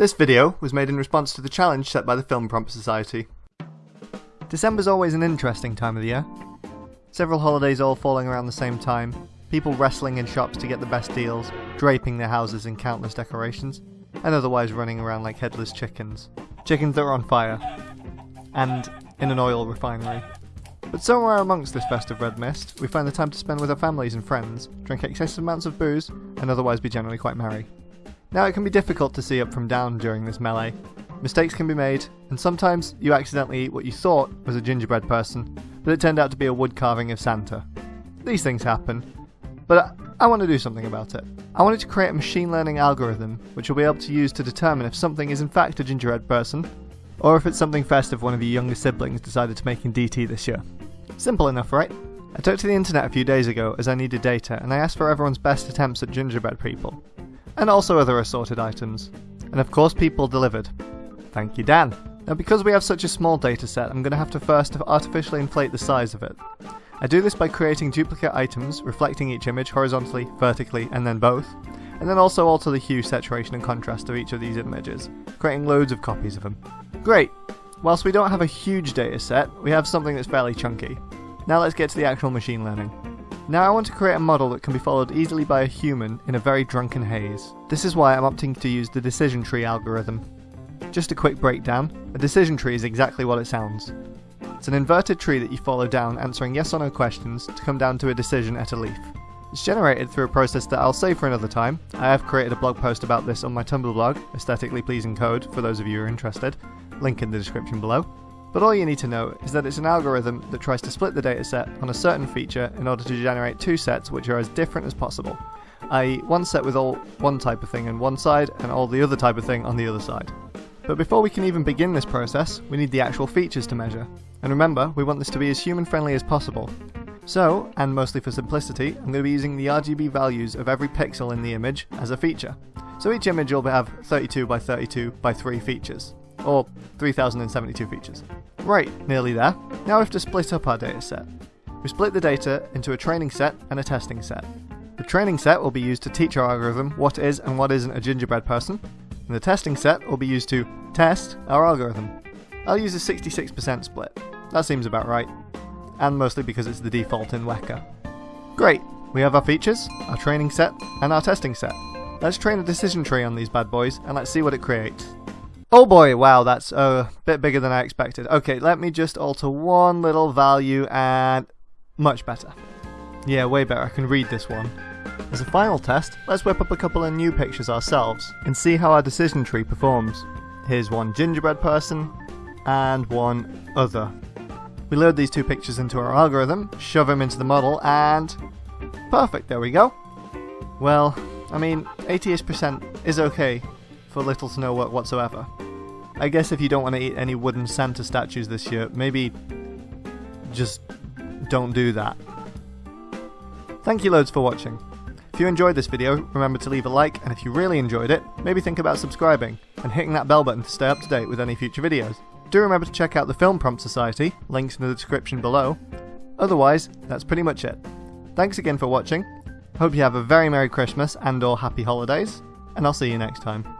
This video was made in response to the challenge set by the Film Prompt Society. December's always an interesting time of the year. Several holidays all falling around the same time, people wrestling in shops to get the best deals, draping their houses in countless decorations, and otherwise running around like headless chickens. Chickens that are on fire. And in an oil refinery. But somewhere amongst this festive red mist, we find the time to spend with our families and friends, drink excessive amounts of booze, and otherwise be generally quite merry. Now it can be difficult to see up from down during this melee. Mistakes can be made, and sometimes you accidentally eat what you thought was a gingerbread person, but it turned out to be a wood carving of Santa. These things happen, but I, want to do something about it. I wanted to create a machine learning algorithm which will be able to use to determine if something is in fact a gingerbread person, or if it's something festive one of your younger siblings decided to make in DT this year. Simple enough, right? I took to the internet a few days ago as I needed data and I asked for everyone's best attempts at gingerbread people, and also other assorted items. And of course people delivered. Thank you Dan. Now because we have such a small dataset, I'm going to have to first artificially inflate the size of it. I do this by creating duplicate items, reflecting each image horizontally, vertically, and then both, and then also alter the hue, saturation and contrast of each of these images, creating loads of copies of them. Great! Whilst we don't have a huge dataset, we have something that's fairly chunky. Now let's get to the actual machine learning. Now I want to create a model that can be followed easily by a human in a very drunken haze. This is why I'm opting to use the decision tree algorithm. Just a quick breakdown, a decision tree is exactly what it sounds. It's an inverted tree that you follow down answering yes or no questions to come down to a decision at a leaf. It's generated through a process that I'll save for another time. I have created a blog post about this on my Tumblr blog, Aesthetically Pleasing Code, for those of you who are interested link in the description below. But all you need to know is that it's an algorithm that tries to split the dataset on a certain feature in order to generate two sets which are as different as possible, i.e. one set with all one type of thing on one side and all the other type of thing on the other side. But before we can even begin this process, we need the actual features to measure. And remember, we want this to be as human friendly as possible. So, and mostly for simplicity, I'm going to be using the RGB values of every pixel in the image as a feature. So each image will have 32 by 32 by 3 features or 3072 features. Right, nearly there. Now we have to split up our dataset. We split the data into a training set and a testing set. The training set will be used to teach our algorithm what is and what isn't a gingerbread person, and the testing set will be used to test our algorithm. I'll use a 66% split. That seems about right. And mostly because it's the default in Weka. Great, we have our features, our training set, and our testing set. Let's train a decision tree on these bad boys, and let's see what it creates. Oh boy, wow, that's a bit bigger than I expected. Okay, let me just alter one little value and much better. Yeah, way better, I can read this one. As a final test, let's whip up a couple of new pictures ourselves and see how our decision tree performs. Here's one gingerbread person and one other. We load these two pictures into our algorithm, shove them into the model, and perfect, there we go. Well, I mean, 80ish percent is okay for little to no work whatsoever. I guess if you don't want to eat any wooden Santa statues this year, maybe just don't do that. Thank you loads for watching. If you enjoyed this video, remember to leave a like, and if you really enjoyed it, maybe think about subscribing, and hitting that bell button to stay up to date with any future videos. Do remember to check out the Film Prompt Society, links in the description below. Otherwise, that's pretty much it. Thanks again for watching, hope you have a very Merry Christmas and or Happy Holidays, and I'll see you next time.